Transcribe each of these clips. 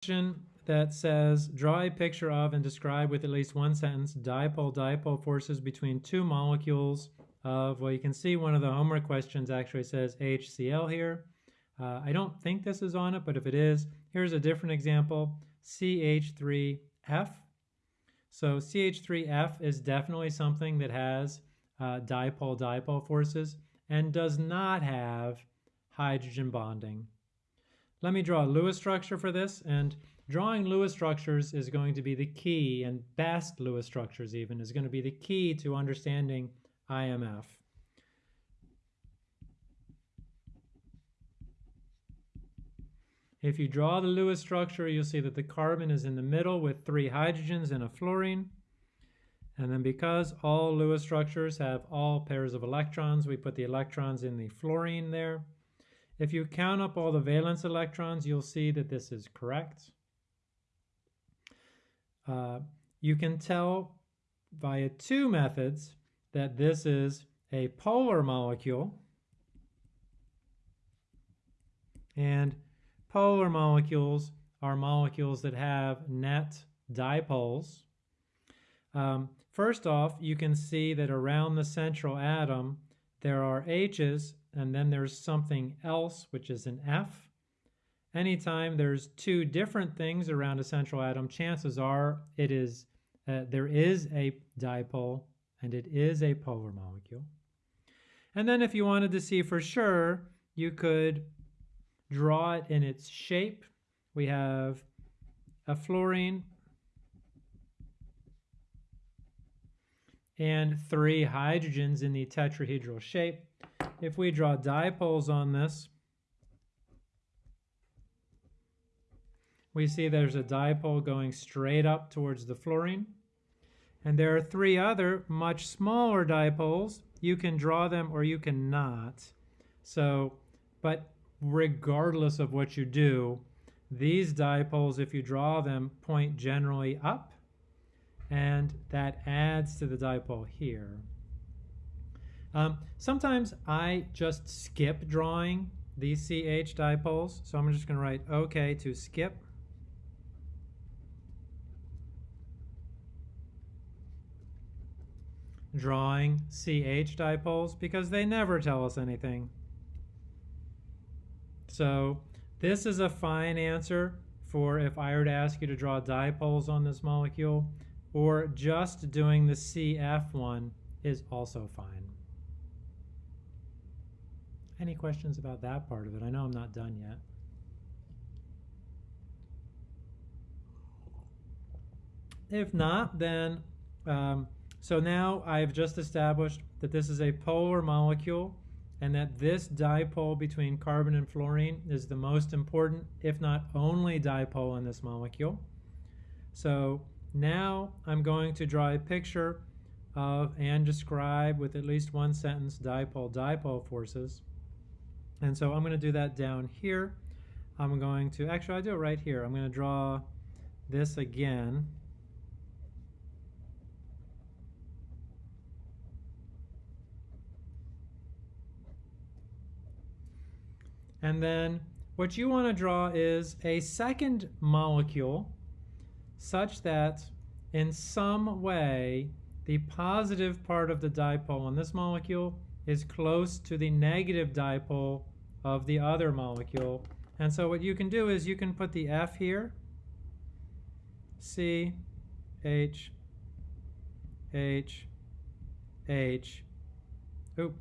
question that says, draw a picture of and describe with at least one sentence dipole-dipole forces between two molecules of, well, you can see one of the homework questions actually says HCl here. Uh, I don't think this is on it, but if it is, here's a different example, CH3F. So CH3F is definitely something that has uh, dipole-dipole forces and does not have hydrogen bonding. Let me draw a Lewis structure for this, and drawing Lewis structures is going to be the key, and best Lewis structures even, is going to be the key to understanding IMF. If you draw the Lewis structure, you'll see that the carbon is in the middle with three hydrogens and a fluorine. And then because all Lewis structures have all pairs of electrons, we put the electrons in the fluorine there. If you count up all the valence electrons, you'll see that this is correct. Uh, you can tell via two methods that this is a polar molecule. And polar molecules are molecules that have net dipoles. Um, first off, you can see that around the central atom, there are H's and then there's something else, which is an F. Anytime there's two different things around a central atom, chances are it is uh, there is a dipole and it is a polar molecule. And then if you wanted to see for sure, you could draw it in its shape. We have a fluorine and three hydrogens in the tetrahedral shape. If we draw dipoles on this, we see there's a dipole going straight up towards the fluorine. And there are three other much smaller dipoles. You can draw them or you cannot. So, but regardless of what you do, these dipoles, if you draw them, point generally up, and that adds to the dipole here. Um, sometimes I just skip drawing these CH dipoles, so I'm just going to write OK to skip. Drawing CH dipoles because they never tell us anything. So this is a fine answer for if I were to ask you to draw dipoles on this molecule, or just doing the CF one is also fine. Any questions about that part of it? I know I'm not done yet. If not, then, um, so now I've just established that this is a polar molecule and that this dipole between carbon and fluorine is the most important, if not only dipole in this molecule. So now I'm going to draw a picture of and describe with at least one sentence dipole-dipole forces. And so I'm going to do that down here. I'm going to, actually I do it right here. I'm going to draw this again. And then what you want to draw is a second molecule such that in some way the positive part of the dipole on this molecule is close to the negative dipole of the other molecule. And so what you can do is you can put the F here, C, H, H, H, oop.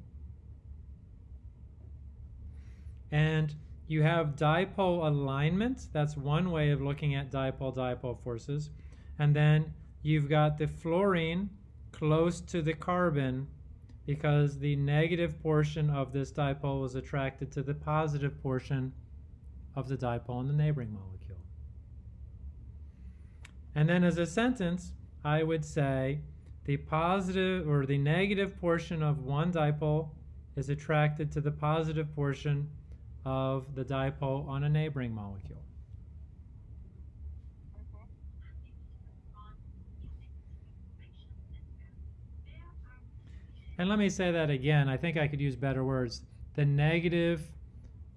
And you have dipole alignment. That's one way of looking at dipole-dipole forces. And then you've got the fluorine close to the carbon because the negative portion of this dipole is attracted to the positive portion of the dipole in the neighboring molecule. And then as a sentence, I would say the positive or the negative portion of one dipole is attracted to the positive portion of the dipole on a neighboring molecule. And let me say that again. I think I could use better words. The negative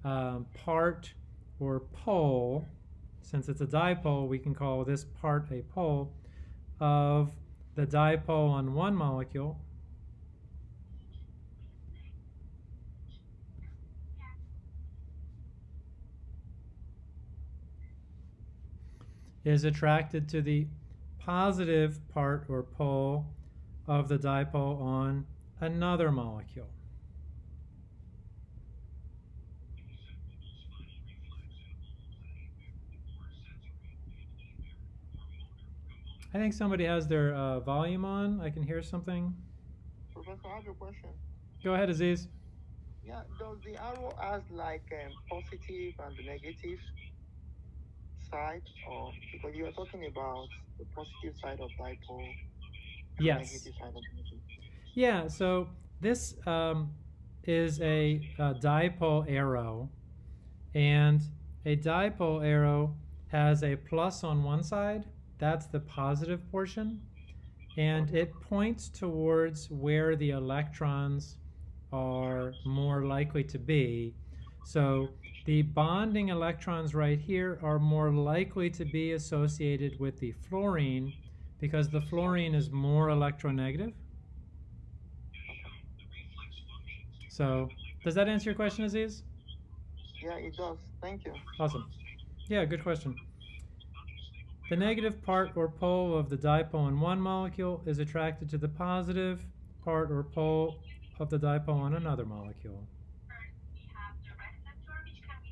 um, part or pole since it's a dipole, we can call this part a pole of the dipole on one molecule is attracted to the positive part or pole of the dipole on another molecule. I think somebody has their uh, volume on. I can hear something. Professor, I have a question. Go ahead, Aziz. Yeah, does the arrow has like um, positive and negative side, or because you are talking about the positive side of dipole, Yes. of. Yeah, so this um, is a, a dipole arrow, and a dipole arrow has a plus on one side, that's the positive portion, and it points towards where the electrons are more likely to be. So the bonding electrons right here are more likely to be associated with the fluorine because the fluorine is more electronegative. So, does that answer your question, Aziz? Yeah, it does. Thank you. Awesome. Yeah, good question. The negative part or pole of the dipole in one molecule is attracted to the positive part or pole of the dipole on another molecule. we have the receptor which can be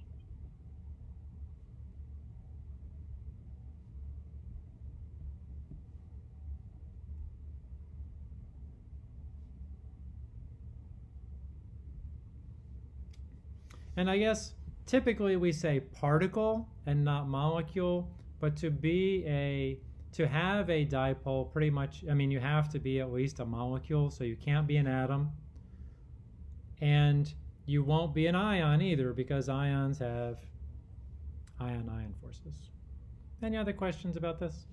And I guess typically we say particle and not molecule, but to be a to have a dipole pretty much I mean you have to be at least a molecule, so you can't be an atom. And you won't be an ion either because ions have ion ion forces. Any other questions about this?